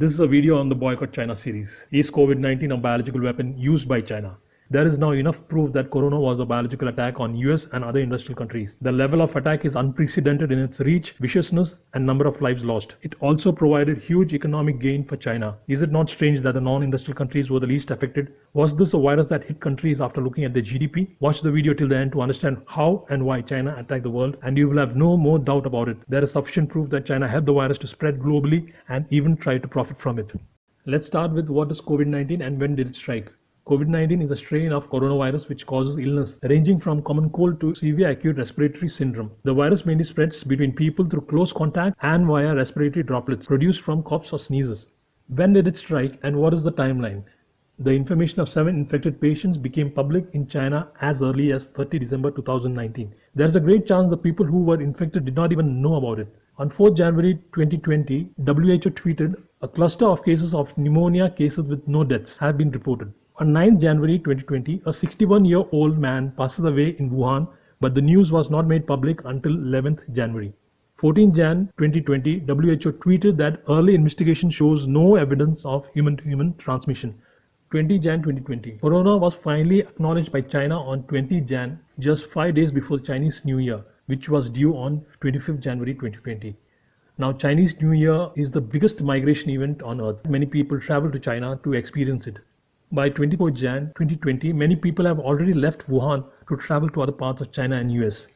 This is a video on the Boycott China series. Is COVID-19 a biological weapon used by China? There is now enough proof that corona was a biological attack on US and other industrial countries. The level of attack is unprecedented in its reach, viciousness and number of lives lost. It also provided huge economic gain for China. Is it not strange that the non-industrial countries were the least affected? Was this a virus that hit countries after looking at their GDP? Watch the video till the end to understand how and why China attacked the world and you will have no more doubt about it. There is sufficient proof that China helped the virus to spread globally and even tried to profit from it. Let's start with what is COVID-19 and when did it strike? COVID-19 is a strain of coronavirus which causes illness ranging from common cold to severe acute respiratory syndrome. The virus mainly spreads between people through close contact and via respiratory droplets produced from coughs or sneezes. When did it strike and what is the timeline? The information of seven infected patients became public in China as early as 30 December 2019. There's a great chance the people who were infected did not even know about it. On 4 January 2020, WHO tweeted, a cluster of cases of pneumonia cases with no deaths have been reported. On 9 January 2020, a 61-year-old man passes away in Wuhan, but the news was not made public until 11th January. 14 Jan 2020, WHO tweeted that early investigation shows no evidence of human-to-human transmission. 20 Jan 2020, Corona was finally acknowledged by China on 20 Jan, just five days before Chinese New Year, which was due on 25th January 2020. Now, Chinese New Year is the biggest migration event on earth. Many people travel to China to experience it. By 24 Jan 2020, many people have already left Wuhan to travel to other parts of China and US.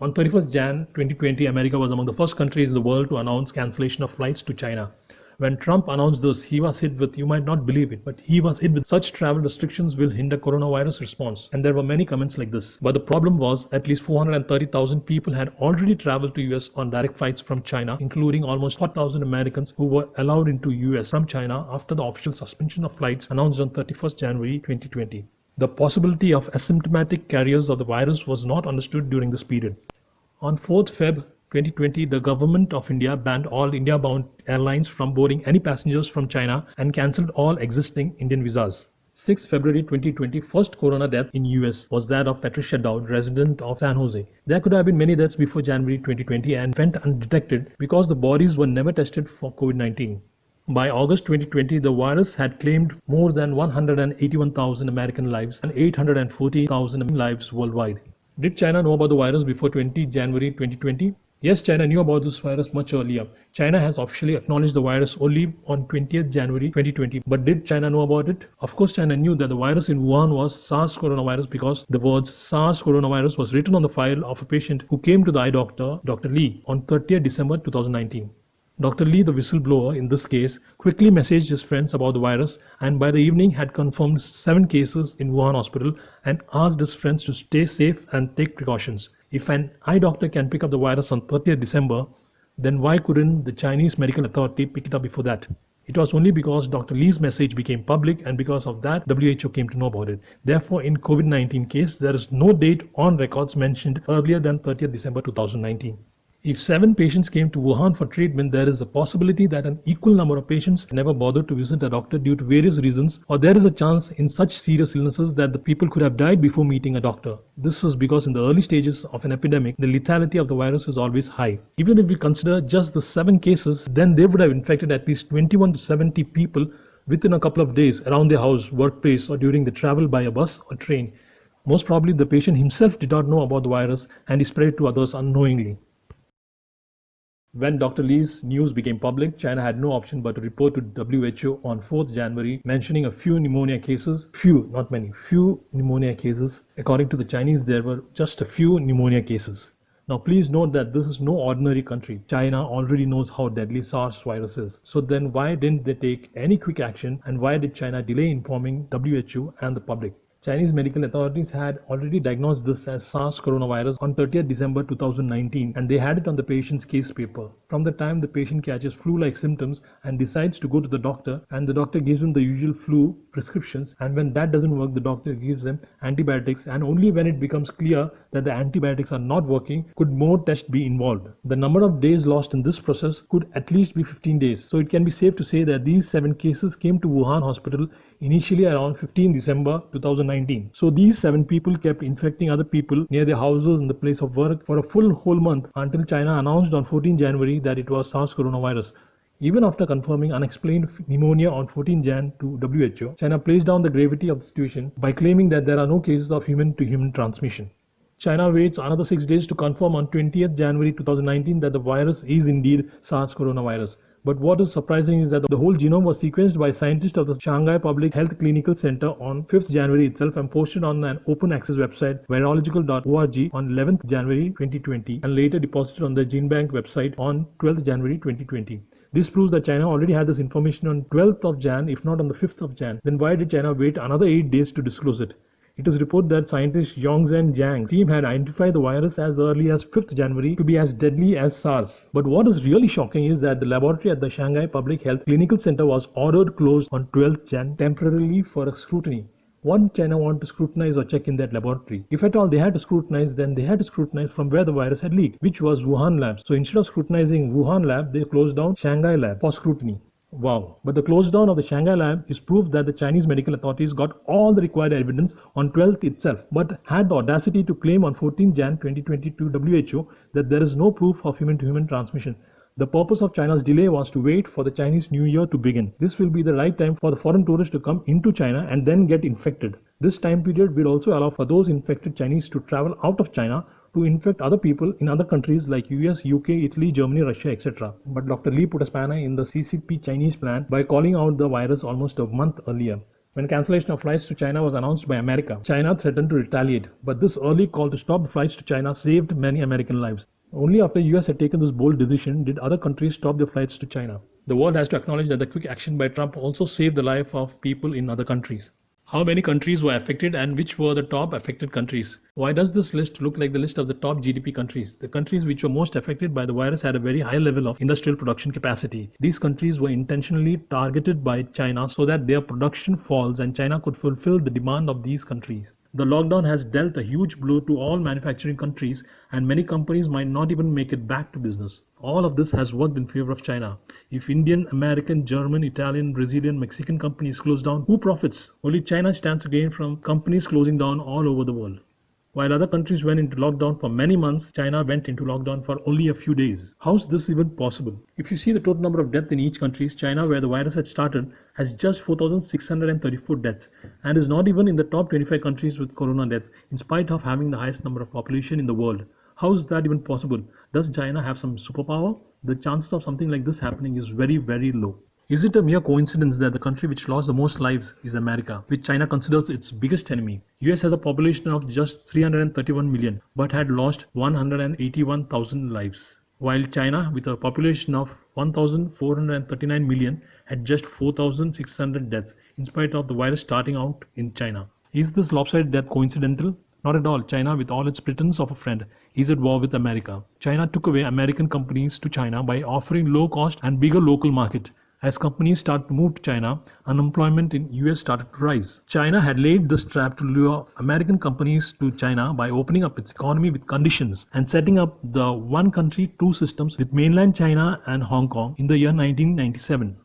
On 31st Jan 2020, America was among the first countries in the world to announce cancellation of flights to China. When Trump announced this, he was hit with, you might not believe it, but he was hit with such travel restrictions will hinder coronavirus response. And there were many comments like this. But the problem was at least 430,000 people had already traveled to US on direct flights from China, including almost 4,000 Americans who were allowed into US from China after the official suspension of flights announced on 31st January 2020. The possibility of asymptomatic carriers of the virus was not understood during this period. On 4th Feb 2020, the government of India banned all India-bound airlines from boarding any passengers from China and cancelled all existing Indian visas. 6 February 2020, first corona death in US was that of Patricia Dowd, resident of San Jose. There could have been many deaths before January 2020 and went undetected because the bodies were never tested for COVID-19. By August 2020, the virus had claimed more than 181,000 American lives and 840,000 lives worldwide. Did China know about the virus before 20 January 2020? Yes, China knew about this virus much earlier. China has officially acknowledged the virus only on 20th January 2020. But did China know about it? Of course, China knew that the virus in Wuhan was SARS coronavirus because the words SARS coronavirus was written on the file of a patient who came to the eye doctor, Dr. Lee, on 30th December 2019. Dr. Lee, the whistleblower in this case, quickly messaged his friends about the virus and by the evening had confirmed seven cases in Wuhan hospital and asked his friends to stay safe and take precautions. If an eye doctor can pick up the virus on 30th December, then why couldn't the Chinese medical authority pick it up before that? It was only because Dr. Lee's message became public and because of that WHO came to know about it. Therefore, in COVID-19 case, there is no date on records mentioned earlier than 30th December 2019. If seven patients came to Wuhan for treatment, there is a possibility that an equal number of patients never bothered to visit a doctor due to various reasons, or there is a chance in such serious illnesses that the people could have died before meeting a doctor. This is because in the early stages of an epidemic, the lethality of the virus is always high. Even if we consider just the seven cases, then they would have infected at least 21 to 70 people within a couple of days around their house, workplace, or during the travel by a bus or train. Most probably the patient himself did not know about the virus and he spread it to others unknowingly. When Dr. Lee's news became public, China had no option but to report to WHO on 4th January, mentioning a few pneumonia cases. Few, not many, few pneumonia cases. According to the Chinese, there were just a few pneumonia cases. Now please note that this is no ordinary country. China already knows how deadly SARS virus is. So then why didn't they take any quick action and why did China delay informing WHO and the public? Chinese medical authorities had already diagnosed this as SARS coronavirus on 30th December 2019 and they had it on the patient's case paper. From the time the patient catches flu-like symptoms and decides to go to the doctor and the doctor gives him the usual flu prescriptions and when that doesn't work the doctor gives him antibiotics and only when it becomes clear that the antibiotics are not working could more tests be involved. The number of days lost in this process could at least be 15 days. So it can be safe to say that these seven cases came to Wuhan hospital initially around 15 December 2019. So these seven people kept infecting other people near their houses and the place of work for a full whole month until China announced on 14 January that it was SARS coronavirus. Even after confirming unexplained pneumonia on 14 Jan to WHO, China placed down the gravity of the situation by claiming that there are no cases of human to human transmission. China waits another six days to confirm on 20th January 2019 that the virus is indeed SARS coronavirus. But what is surprising is that the whole genome was sequenced by scientists of the Shanghai Public Health Clinical Center on 5th January itself and posted on an open access website virological.org on 11th January 2020 and later deposited on the GenBank website on 12th January 2020. This proves that China already had this information on 12th of Jan, if not on the 5th of Jan. Then why did China wait another 8 days to disclose it? It is reported that scientist Yongzhen Jiang's team had identified the virus as early as 5th January to be as deadly as SARS. But what is really shocking is that the laboratory at the Shanghai Public Health Clinical Center was ordered closed on 12th Jan temporarily for scrutiny. What China want to scrutinize or check in that laboratory? If at all they had to scrutinize, then they had to scrutinize from where the virus had leaked, which was Wuhan lab. So instead of scrutinizing Wuhan lab, they closed down Shanghai lab for scrutiny. Wow. But the close down of the Shanghai lab is proof that the Chinese medical authorities got all the required evidence on 12th itself, but had the audacity to claim on 14 Jan 2022 WHO that there is no proof of human to human transmission. The purpose of China's delay was to wait for the Chinese New Year to begin. This will be the right time for the foreign tourists to come into China and then get infected. This time period will also allow for those infected Chinese to travel out of China to infect other people in other countries like US, UK, Italy, Germany, Russia, etc. But Dr. Lee put a spanner in the CCP Chinese plan by calling out the virus almost a month earlier. When cancellation of flights to China was announced by America, China threatened to retaliate. But this early call to stop flights to China saved many American lives. Only after US had taken this bold decision did other countries stop their flights to China. The world has to acknowledge that the quick action by Trump also saved the life of people in other countries. How many countries were affected and which were the top affected countries? Why does this list look like the list of the top GDP countries? The countries which were most affected by the virus had a very high level of industrial production capacity. These countries were intentionally targeted by China so that their production falls and China could fulfill the demand of these countries. The lockdown has dealt a huge blow to all manufacturing countries and many companies might not even make it back to business. All of this has worked in favor of China. If Indian, American, German, Italian, Brazilian, Mexican companies close down, who profits? Only China stands to gain from companies closing down all over the world. While other countries went into lockdown for many months, China went into lockdown for only a few days. How's this even possible? If you see the total number of deaths in each country, China, where the virus had started, has just 4,634 deaths and is not even in the top 25 countries with corona death, in spite of having the highest number of population in the world. How is that even possible? Does China have some superpower? The chances of something like this happening is very, very low. Is it a mere coincidence that the country which lost the most lives is America, which China considers its biggest enemy? US has a population of just 331 million but had lost 181,000 lives, while China with a population of 1439 million had just 4600 deaths in spite of the virus starting out in China. Is this lopsided death coincidental? Not at all. China, with all its pretense of a friend, is at war with America. China took away American companies to China by offering low cost and bigger local market. As companies started to move to China, unemployment in US started to rise. China had laid this trap to lure American companies to China by opening up its economy with conditions and setting up the one country two systems with mainland China and Hong Kong in the year 1997.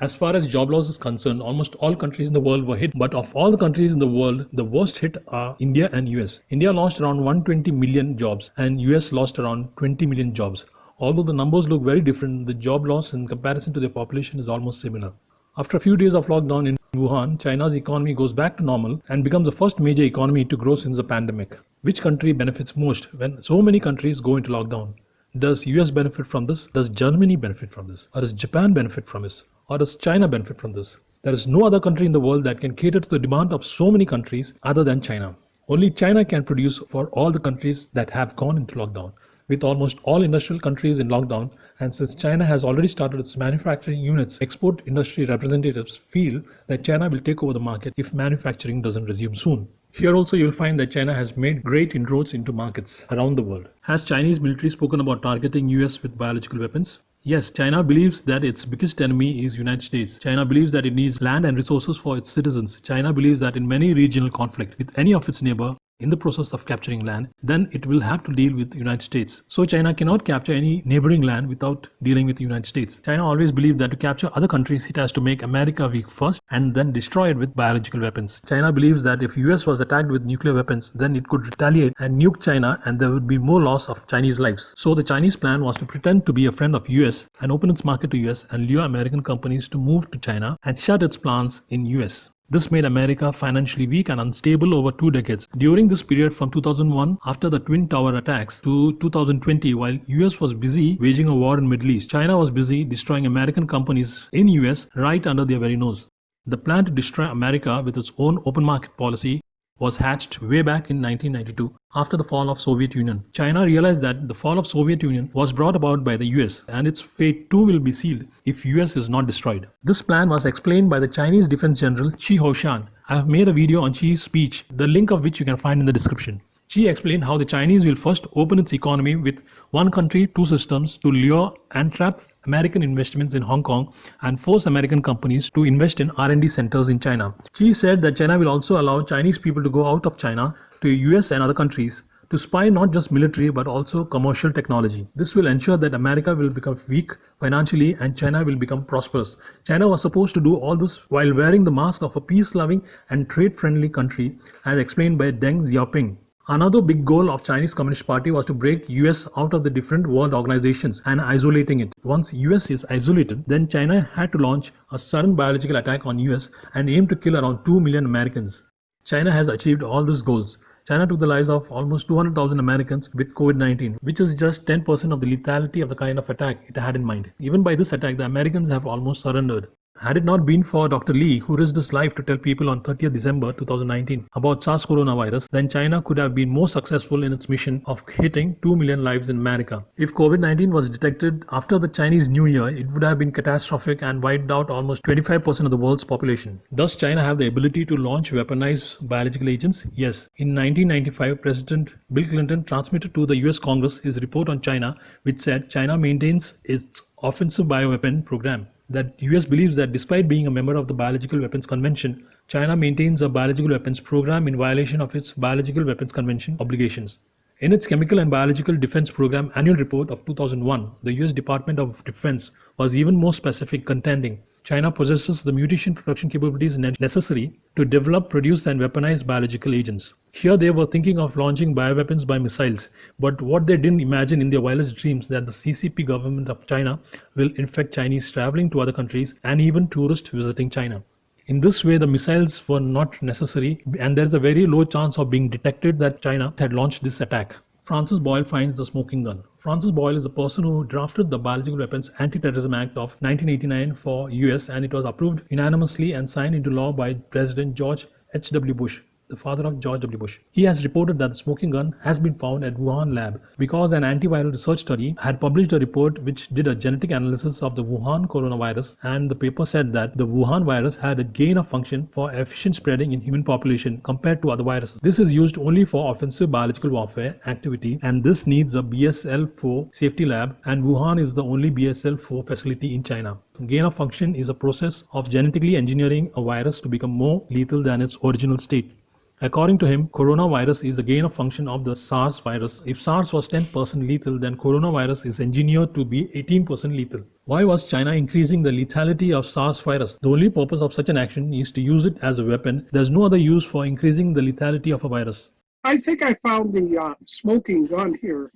As far as job loss is concerned, almost all countries in the world were hit. But of all the countries in the world, the worst hit are India and US. India lost around 120 million jobs and US lost around 20 million jobs. Although the numbers look very different, the job loss in comparison to their population is almost similar. After a few days of lockdown in Wuhan, China's economy goes back to normal and becomes the first major economy to grow since the pandemic. Which country benefits most when so many countries go into lockdown? Does US benefit from this? Does Germany benefit from this? Or does Japan benefit from this? Or does China benefit from this? There is no other country in the world that can cater to the demand of so many countries other than China. Only China can produce for all the countries that have gone into lockdown with almost all industrial countries in lockdown and since China has already started its manufacturing units, export industry representatives feel that China will take over the market if manufacturing doesn't resume soon. Here also you'll find that China has made great inroads into markets around the world. Has Chinese military spoken about targeting US with biological weapons? Yes, China believes that its biggest enemy is United States. China believes that it needs land and resources for its citizens. China believes that in many regional conflict with any of its neighbor, in the process of capturing land, then it will have to deal with the United States. So China cannot capture any neighboring land without dealing with the United States. China always believed that to capture other countries, it has to make America weak first and then destroy it with biological weapons. China believes that if US was attacked with nuclear weapons, then it could retaliate and nuke China and there would be more loss of Chinese lives. So the Chinese plan was to pretend to be a friend of US and open its market to US and lure American companies to move to China and shut its plants in US. This made America financially weak and unstable over two decades. During this period from 2001 after the Twin Tower attacks to 2020 while US was busy waging a war in Middle East, China was busy destroying American companies in US right under their very nose. The plan to destroy America with its own open market policy was hatched way back in 1992 after the fall of Soviet Union. China realized that the fall of Soviet Union was brought about by the US and its fate too will be sealed if US is not destroyed. This plan was explained by the Chinese Defense General Chi Haotian. I have made a video on Chi's speech, the link of which you can find in the description. Chi explained how the Chinese will first open its economy with one country, two systems to lure and trap American investments in Hong Kong and force American companies to invest in R&D centers in China. Chi said that China will also allow Chinese people to go out of China to US and other countries to spy not just military but also commercial technology. This will ensure that America will become weak financially and China will become prosperous. China was supposed to do all this while wearing the mask of a peace-loving and trade-friendly country as explained by Deng Xiaoping. Another big goal of Chinese Communist Party was to break US out of the different world organizations and isolating it. Once US is isolated, then China had to launch a sudden biological attack on US and aim to kill around 2 million Americans. China has achieved all these goals. China took the lives of almost 200,000 Americans with COVID-19, which is just 10% of the lethality of the kind of attack it had in mind. Even by this attack, the Americans have almost surrendered. Had it not been for Dr. Lee, who risked his life to tell people on 30th December 2019 about SARS coronavirus, then China could have been more successful in its mission of hitting 2 million lives in America. If COVID 19 was detected after the Chinese New Year, it would have been catastrophic and wiped out almost 25% of the world's population. Does China have the ability to launch weaponized biological agents? Yes. In 1995, President Bill Clinton transmitted to the US Congress his report on China, which said China maintains its offensive bioweapon program that US believes that despite being a member of the Biological Weapons Convention, China maintains a biological weapons program in violation of its Biological Weapons Convention obligations. In its Chemical and Biological Defense Program annual report of 2001, the US Department of Defense was even more specific contending China possesses the mutation production capabilities necessary to develop, produce and weaponize biological agents. Here they were thinking of launching bioweapons by missiles, but what they didn't imagine in their wildest dreams that the CCP government of China will infect Chinese traveling to other countries and even tourists visiting China. In this way, the missiles were not necessary and there's a very low chance of being detected that China had launched this attack. Francis Boyle finds the smoking gun. Francis Boyle is the person who drafted the Biological Weapons Anti-Terrorism Act of 1989 for US and it was approved unanimously and signed into law by President George H.W. Bush the father of George W. Bush. He has reported that the smoking gun has been found at Wuhan lab because an antiviral research study had published a report which did a genetic analysis of the Wuhan coronavirus and the paper said that the Wuhan virus had a gain of function for efficient spreading in human population compared to other viruses. This is used only for offensive biological warfare activity and this needs a BSL-4 safety lab and Wuhan is the only BSL-4 facility in China. Gain of function is a process of genetically engineering a virus to become more lethal than its original state. According to him, coronavirus is a gain of function of the SARS virus. If SARS was 10% lethal, then coronavirus is engineered to be 18% lethal. Why was China increasing the lethality of SARS virus? The only purpose of such an action is to use it as a weapon. There's no other use for increasing the lethality of a virus. I think I found the uh, smoking gun here.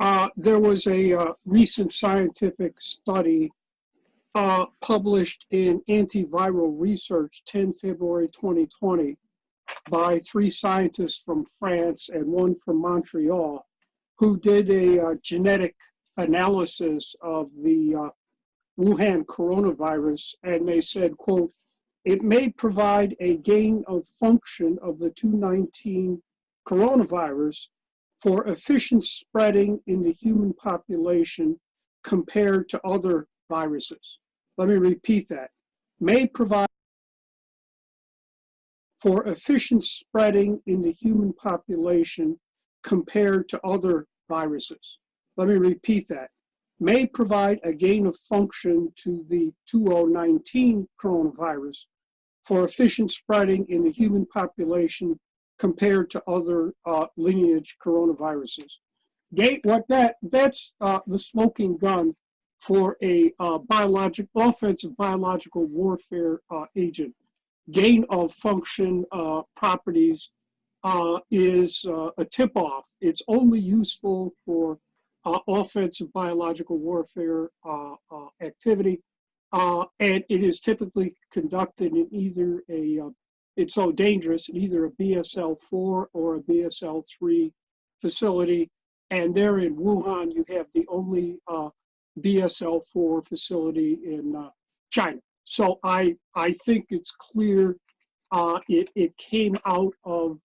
Uh, there was a uh, recent scientific study uh, published in Antiviral Research 10 February 2020 by three scientists from France and one from Montreal who did a uh, genetic analysis of the uh, Wuhan coronavirus and they said, quote, it may provide a gain of function of the 219 coronavirus for efficient spreading in the human population compared to other viruses. Let me repeat that. May provide for efficient spreading in the human population compared to other viruses. Let me repeat that. May provide a gain of function to the 2019 coronavirus for efficient spreading in the human population compared to other uh, lineage coronaviruses. Gate, what that that's uh, the smoking gun for a uh, offensive biological warfare uh, agent. Gain of function uh, properties uh, is uh, a tip-off. It's only useful for uh, offensive biological warfare uh, uh, activity, and it is typically conducted in either a, it's so dangerous, in either a BSL-4 or a BSL-3 facility. And there in Wuhan, you have the only uh, BSL-4 facility in China. So I, I think it's clear uh, it, it came out of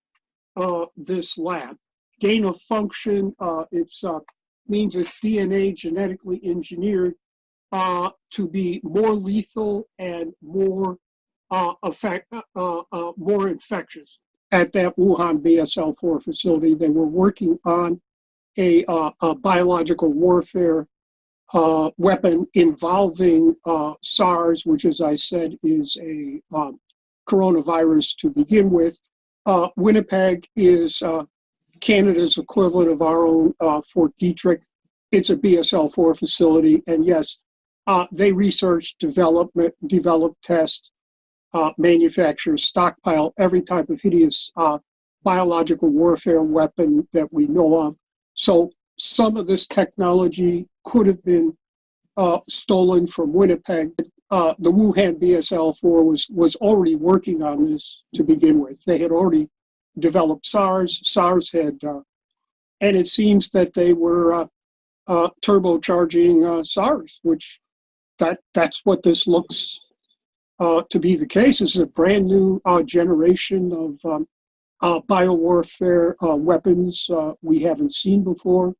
uh, this lab. Gain of function, uh, it's uh, means it's DNA genetically engineered uh, to be more lethal and more uh, effect, uh, uh, more infectious. At that Wuhan BSL-4 facility, they were working on a, uh, a biological warfare uh, weapon involving uh, SARS, which, as I said, is a um, coronavirus to begin with. Uh, Winnipeg is uh, Canada's equivalent of our own uh, Fort Detrick. It's a BSL-4 facility, and yes, uh, they research, development, develop, test, manufacture, stockpile every type of hideous biological warfare weapon that we know of. So some of this technology could have been uh, stolen from Winnipeg. Uh, the Wuhan BSL-4 was was already working on this to begin with. They had already developed SARS. SARS had, uh, and it seems that they were uh, uh, turbocharging uh, SARS, which that that's what this looks to be the case. This is a brand new generation of um, biowarfare weapons we haven't seen before.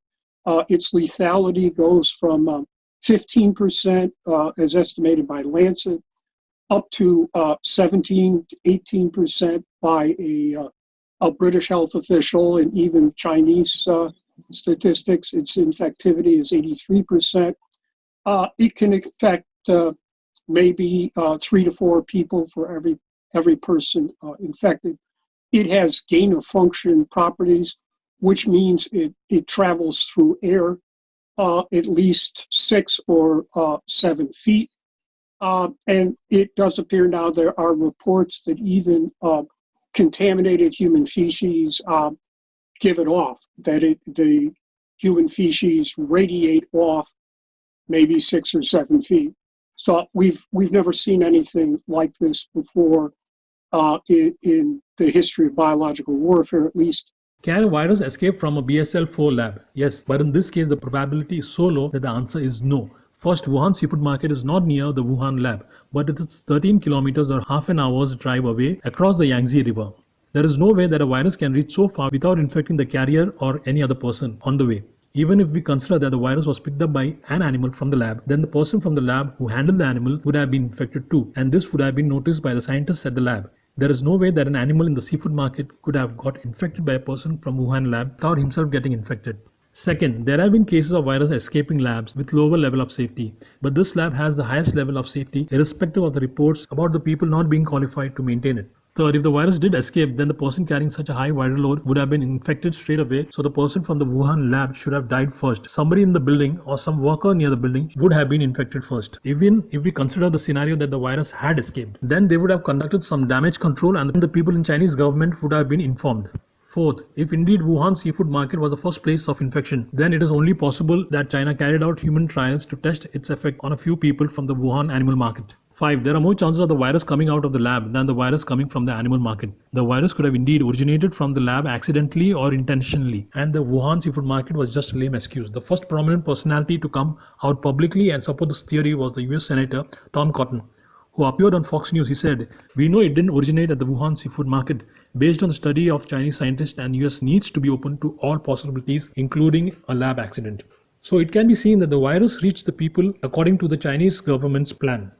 Uh, its lethality goes from um, 15%, uh, as estimated by Lancet, up to uh, 17 to 18% by a, uh, a British health official and even Chinese uh, statistics. Its infectivity is 83%. Uh, it can affect maybe three to four people for every every person infected. It has gain of function properties, which means it, it travels through air uh, at least six or uh, seven feet. Uh, and it does appear now there are reports that even uh, contaminated human feces uh, give it off, that it, the human feces radiate off maybe six or seven feet. So we've we've never seen anything like this before uh, in, in the history of biological warfare, at least Can a virus escape from a BSL-4 lab? Yes, but in this case the probability is so low that the answer is no. First, Wuhan Seafood Market is not near the Wuhan lab, but it is 13 kilometers or half an hour's drive away across the Yangtze River. There is no way that a virus can reach so far without infecting the carrier or any other person on the way. Even if we consider that the virus was picked up by an animal from the lab, then the person from the lab who handled the animal would have been infected too, and this would have been noticed by the scientists at the lab. There is no way that an animal in the seafood market could have got infected by a person from Wuhan lab without himself getting infected. Second, there have been cases of virus escaping labs with lower level of safety, but this lab has the highest level of safety irrespective of the reports about the people not being qualified to maintain it. Third, if the virus did escape, then the person carrying such a high viral load would have been infected straight away, so the person from the Wuhan lab should have died first. Somebody in the building or some worker near the building would have been infected first. Even if we consider the scenario that the virus had escaped, then they would have conducted some damage control and the people in Chinese government would have been informed. Fourth, if indeed Wuhan seafood market was the first place of infection, then it is only possible that China carried out human trials to test its effect on a few people from the Wuhan animal market. 5. There are more chances of the virus coming out of the lab than the virus coming from the animal market. The virus could have indeed originated from the lab accidentally or intentionally, and the Wuhan seafood market was just a lame excuse. The first prominent personality to come out publicly and support this theory was the US Senator Tom Cotton, who appeared on Fox News. He said, We know it didn't originate at the Wuhan seafood market. Based on the study of Chinese scientists and US needs to be open to all possibilities, including a lab accident. So it can be seen that the virus reached the people according to the Chinese government's plan.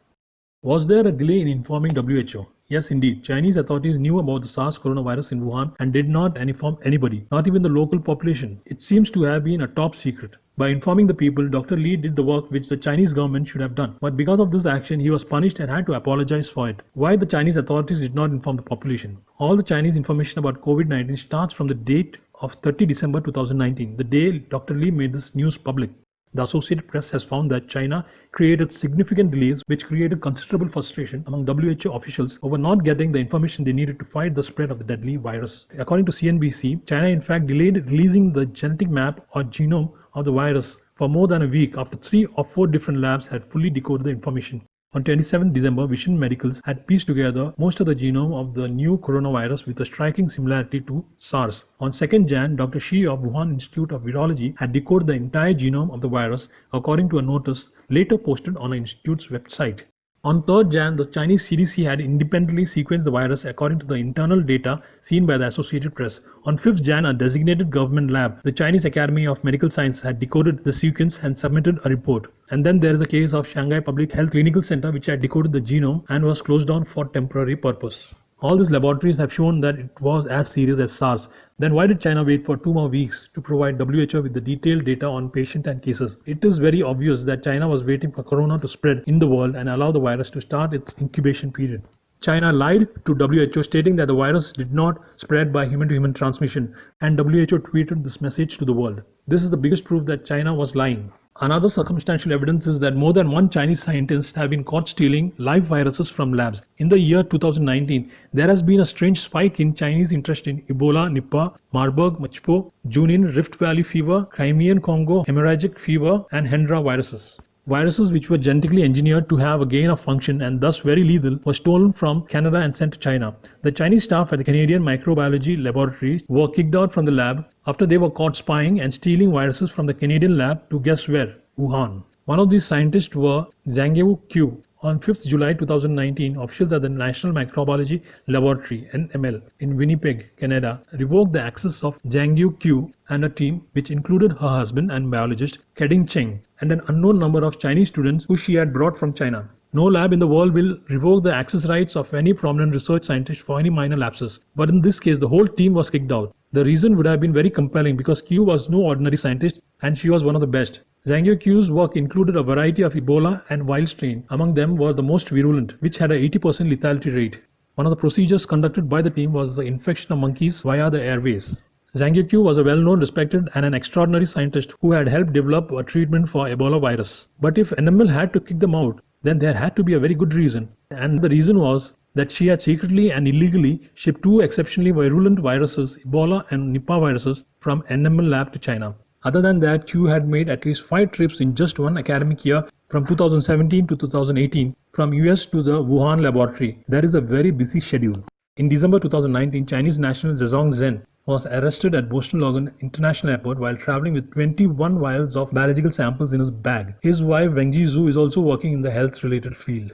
Was there a delay in informing WHO? Yes, indeed. Chinese authorities knew about the SARS coronavirus in Wuhan and did not inform anybody, not even the local population. It seems to have been a top secret. By informing the people, Dr. Li did the work which the Chinese government should have done. But because of this action, he was punished and had to apologize for it. Why the Chinese authorities did not inform the population? All the Chinese information about COVID 19 starts from the date of 30 December 2019, the day Dr. Li made this news public. The Associated Press has found that China created significant delays which created considerable frustration among WHO officials over not getting the information they needed to fight the spread of the deadly virus. According to CNBC, China in fact delayed releasing the genetic map or genome of the virus for more than a week after three or four different labs had fully decoded the information. On 27 December, Vision Medicals had pieced together most of the genome of the new coronavirus with a striking similarity to SARS. On 2nd Jan, Dr. Shi of Wuhan Institute of Virology had decoded the entire genome of the virus according to a notice later posted on the institute's website. On 3rd Jan, the Chinese CDC had independently sequenced the virus according to the internal data seen by the Associated Press. On 5th Jan, a designated government lab, the Chinese Academy of Medical Science, had decoded the sequence and submitted a report. And then there is a case of Shanghai Public Health Clinical Center which had decoded the genome and was closed down for temporary purpose. All these laboratories have shown that it was as serious as SARS. Then why did China wait for two more weeks to provide WHO with the detailed data on patient and cases? It is very obvious that China was waiting for corona to spread in the world and allow the virus to start its incubation period. China lied to WHO stating that the virus did not spread by human to human transmission and WHO tweeted this message to the world. This is the biggest proof that China was lying. Another circumstantial evidence is that more than one Chinese scientist have been caught stealing live viruses from labs. In the year 2019, there has been a strange spike in Chinese interest in Ebola, Nipah, Marburg, Machupo, Junin, Rift Valley fever, Crimean Congo, hemorrhagic fever, and Hendra viruses. Viruses which were genetically engineered to have a gain of function and thus very lethal were stolen from Canada and sent to China. The Chinese staff at the Canadian Microbiology Laboratories were kicked out from the lab after they were caught spying and stealing viruses from the Canadian lab to guess where? Wuhan. One of these scientists were Xiangguo Qiu. On 5th July 2019, officials at the National Microbiology Laboratory NML in Winnipeg, Canada, revoked the access of Xiangguo Qiu and a team which included her husband and biologist Keding Cheng and an unknown number of Chinese students who she had brought from China. No lab in the world will revoke the access rights of any prominent research scientist for any minor lapses. But in this case, the whole team was kicked out. The reason would have been very compelling because Qiu was no ordinary scientist and she was one of the best. Xiangguo Qiu's work included a variety of Ebola and wild strain. Among them were the most virulent, which had a 80% lethality rate. One of the procedures conducted by the team was the infection of monkeys via the airways. Xiangguo Qiu was a well-known, respected and an extraordinary scientist who had helped develop a treatment for Ebola virus. But if NML had to kick them out, then there had to be a very good reason. And the reason was that she had secretly and illegally shipped two exceptionally virulent viruses, Ebola and Nipah viruses, from NML lab to China. Other than that, Q had made at least five trips in just one academic year from 2017 to 2018 from US to the Wuhan laboratory. That is a very busy schedule. In December 2019, Chinese national Zhezong Zhen was arrested at Boston Logan International Airport while traveling with 21 vials of biological samples in his bag. His wife Wengji Zhu is also working in the health related field.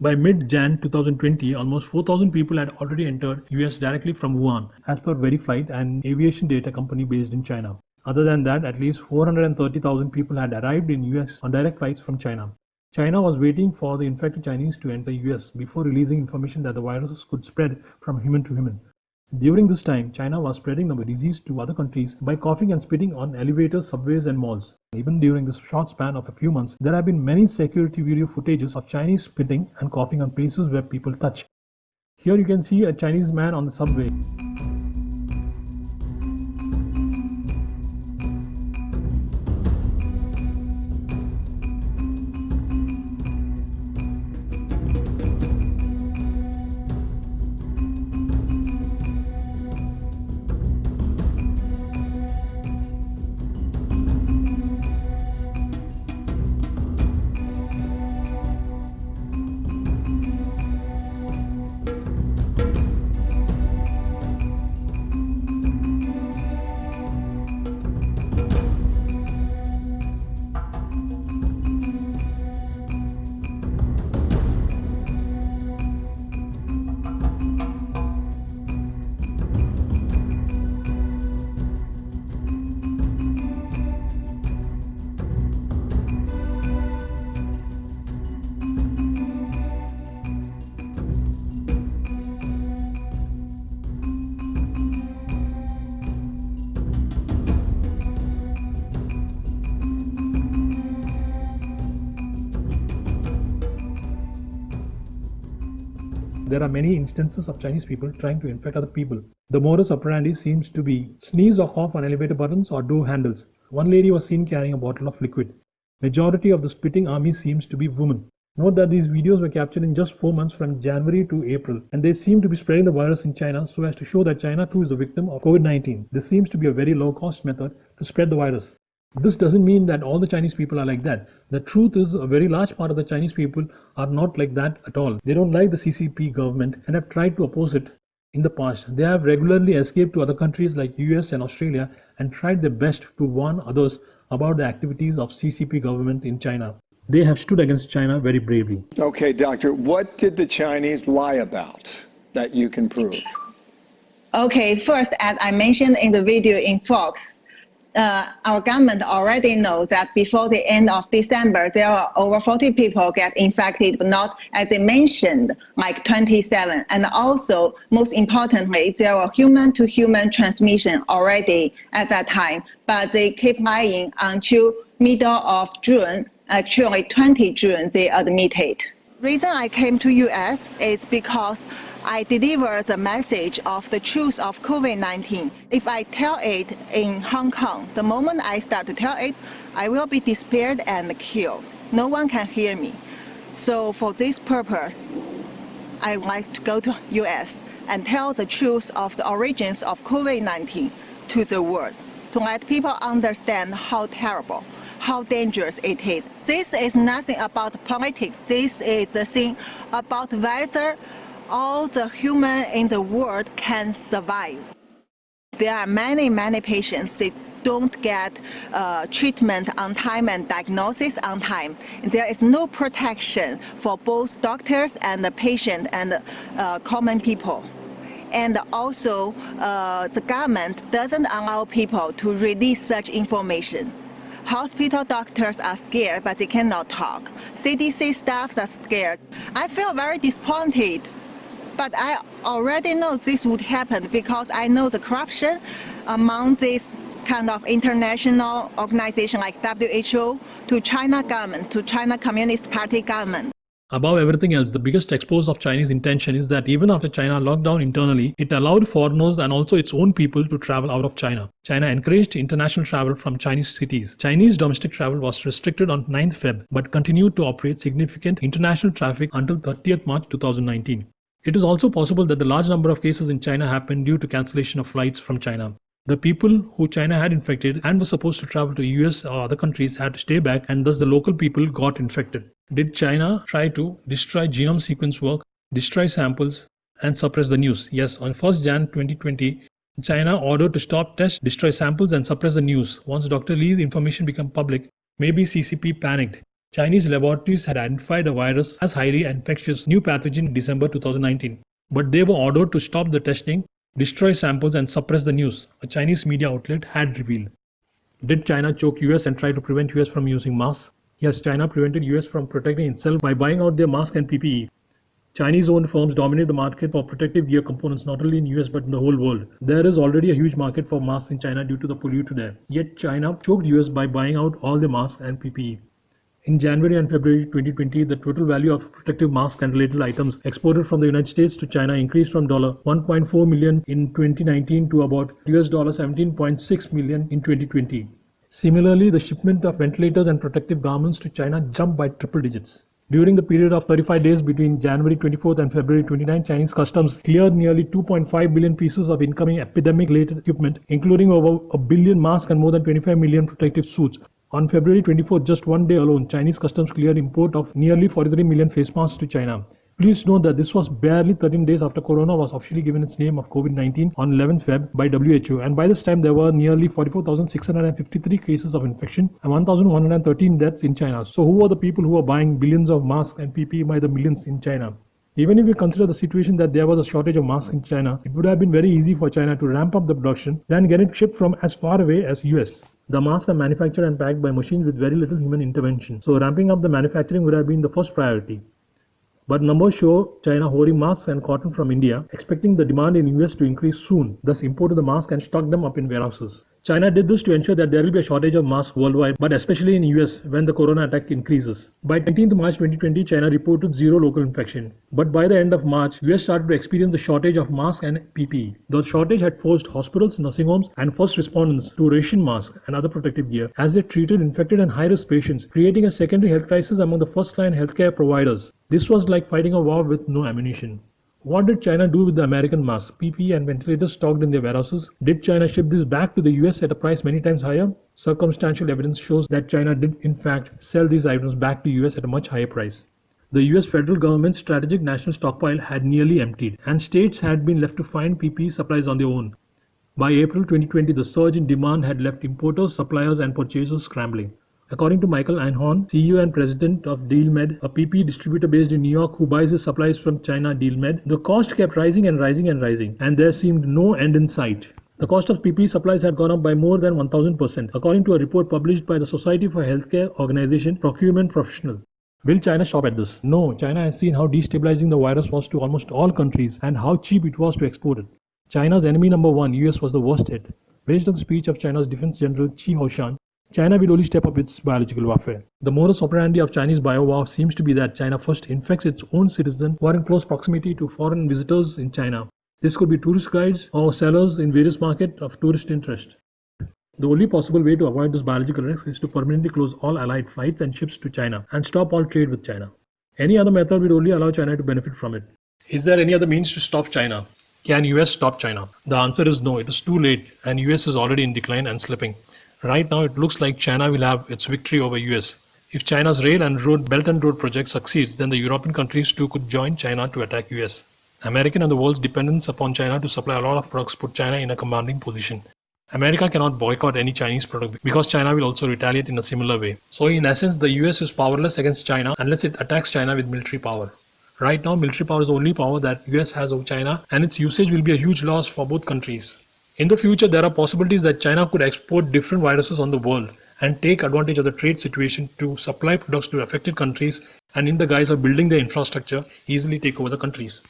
By mid-Jan 2020, almost 4,000 people had already entered US directly from Wuhan, as per VariFlight, an aviation data company based in China. Other than that, at least 430,000 people had arrived in US on direct flights from China. China was waiting for the infected Chinese to enter US before releasing information that the virus could spread from human to human. During this time, China was spreading the disease to other countries by coughing and spitting on elevators, subways, and malls. Even during this short span of a few months, there have been many security video footages of Chinese spitting and coughing on places where people touch. Here you can see a Chinese man on the subway. There are many instances of Chinese people trying to infect other people. The modus operandi seems to be sneeze or cough on elevator buttons or door handles. One lady was seen carrying a bottle of liquid. Majority of the spitting army seems to be women. Note that these videos were captured in just 4 months from January to April and they seem to be spreading the virus in China so as to show that China too is a victim of COVID-19. This seems to be a very low cost method to spread the virus. This doesn't mean that all the Chinese people are like that. The truth is a very large part of the Chinese people are not like that at all. They don't like the CCP government and have tried to oppose it in the past. They have regularly escaped to other countries like US and Australia and tried their best to warn others about the activities of CCP government in China. They have stood against China very bravely. Okay, doctor, what did the Chinese lie about that you can prove? Okay, first, as I mentioned in the video in Fox, uh, our government already knows that before the end of December, there are over 40 people get infected, but not as they mentioned, like 27. And also, most importantly, there were human-to-human transmission already at that time, but they keep lying until middle of June. Actually, 20 June, they admitted. Reason I came to US is because I deliver the message of the truth of COVID-19. If I tell it in Hong Kong, the moment I start to tell it, I will be despaired and killed. No one can hear me. So for this purpose, I like to go to US and tell the truth of the origins of COVID-19 to the world, to let people understand how terrible, how dangerous it is. This is nothing about politics. This is a thing about whether all the human in the world can survive. There are many, many patients that don't get uh, treatment on time and diagnosis on time. There is no protection for both doctors and the patient and uh, common people. And also, uh, the government doesn't allow people to release such information. Hospital doctors are scared, but they cannot talk. CDC staffs are scared. I feel very disappointed but I already know this would happen because I know the corruption among this kind of international organization like WHO to China government, to China Communist Party government. Above everything else, the biggest expose of Chinese intention is that even after China locked down internally, it allowed foreigners and also its own people to travel out of China. China encouraged international travel from Chinese cities. Chinese domestic travel was restricted on 9th Feb, but continued to operate significant international traffic until 30th March 2019. It is also possible that the large number of cases in China happened due to cancellation of flights from China. The people who China had infected and were supposed to travel to US or other countries had to stay back and thus the local people got infected. Did China try to destroy genome sequence work, destroy samples and suppress the news? Yes, on 1st Jan 2020, China ordered to stop tests, destroy samples and suppress the news. Once Dr. Li's information became public, maybe CCP panicked Chinese laboratories had identified a virus as highly infectious new pathogen in December 2019, but they were ordered to stop the testing, destroy samples and suppress the news, a Chinese media outlet had revealed. Did China choke US and try to prevent US from using masks? Yes, China prevented US from protecting itself by buying out their masks and PPE. Chinese-owned firms dominate the market for protective gear components not only in US but in the whole world. There is already a huge market for masks in China due to the pollution there. Yet China choked US by buying out all the masks and PPE. In January and February 2020, the total value of protective masks and related items exported from the United States to China increased from $1.4 million in 2019 to about US $17.6 million in 2020. Similarly, the shipment of ventilators and protective garments to China jumped by triple digits. During the period of 35 days between January 24th and February 29, Chinese customs cleared nearly 2.5 billion pieces of incoming epidemic-related equipment, including over a billion masks and more than 25 million protective suits, on February 24, just one day alone, Chinese customs cleared import of nearly 43 million face masks to China. Please note that this was barely 13 days after corona was officially given its name of COVID-19 on 11 Feb by WHO and by this time there were nearly 44,653 cases of infection and 1,113 deaths in China. So who were the people who were buying billions of masks and PPE by the millions in China? Even if we consider the situation that there was a shortage of masks in China, it would have been very easy for China to ramp up the production, then get it shipped from as far away as US. The masks are manufactured and packed by machines with very little human intervention, so ramping up the manufacturing would have been the first priority. But numbers show China hoarding masks and cotton from India, expecting the demand in US to increase soon, thus imported the masks and stocked them up in warehouses. China did this to ensure that there will be a shortage of masks worldwide, but especially in US when the corona attack increases. By 19th March 2020, China reported zero local infection. But by the end of March, US started to experience a shortage of masks and PPE. The shortage had forced hospitals, nursing homes, and first responders to ration masks and other protective gear as they treated infected and high-risk patients, creating a secondary health crisis among the first-line healthcare providers. This was like fighting a war with no ammunition. What did China do with the American masks, PPE, and ventilators stocked in their warehouses? Did China ship this back to the US at a price many times higher? Circumstantial evidence shows that China did, in fact, sell these items back to US at a much higher price. The US federal government's strategic national stockpile had nearly emptied, and states had been left to find PPE supplies on their own. By April 2020, the surge in demand had left importers, suppliers, and purchasers scrambling. According to Michael Einhorn, CEO and president of DealMed, a PPE distributor based in New York who buys his supplies from China DealMed, the cost kept rising and rising and rising, and there seemed no end in sight. The cost of PPE supplies had gone up by more than 1000%, according to a report published by the Society for Healthcare Organization Procurement Professional. Will China stop at this? No, China has seen how destabilizing the virus was to almost all countries and how cheap it was to export it. China's enemy number one, US, was the worst hit. Based on the speech of China's Defense General Chi Haotian, China will only step up its biological warfare. The modus operandi of Chinese bio-war seems to be that China first infects its own citizens who are in close proximity to foreign visitors in China. This could be tourist guides or sellers in various markets of tourist interest. The only possible way to avoid this biological risk is to permanently close all allied flights and ships to China and stop all trade with China. Any other method would only allow China to benefit from it. Is there any other means to stop China? Can US stop China? The answer is no, it is too late and US is already in decline and slipping. Right now, it looks like China will have its victory over US. If China's rail and road Belt and Road project succeeds, then the European countries too could join China to attack US. American and the world's dependence upon China to supply a lot of products put China in a commanding position. America cannot boycott any Chinese product because China will also retaliate in a similar way. So in essence, the US is powerless against China unless it attacks China with military power. Right now, military power is the only power that US has over China and its usage will be a huge loss for both countries. In the future, there are possibilities that China could export different viruses on the world and take advantage of the trade situation to supply products to affected countries and in the guise of building their infrastructure, easily take over the countries.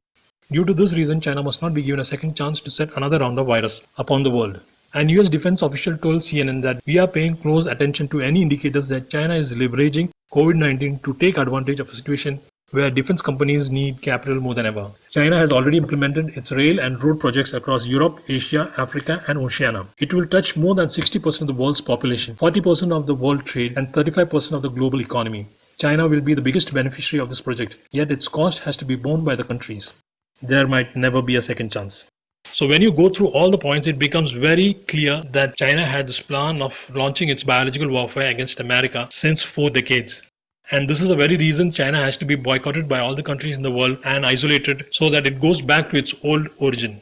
Due to this reason, China must not be given a second chance to set another round of virus upon the world. An US defense official told CNN that we are paying close attention to any indicators that China is leveraging COVID-19 to take advantage of a situation where defense companies need capital more than ever. China has already implemented its rail and road projects across Europe, Asia, Africa, and Oceania. It will touch more than 60% of the world's population, 40% of the world trade, and 35% of the global economy. China will be the biggest beneficiary of this project, yet its cost has to be borne by the countries. There might never be a second chance. So when you go through all the points, it becomes very clear that China had this plan of launching its biological warfare against America since four decades. And this is the very reason China has to be boycotted by all the countries in the world and isolated so that it goes back to its old origin.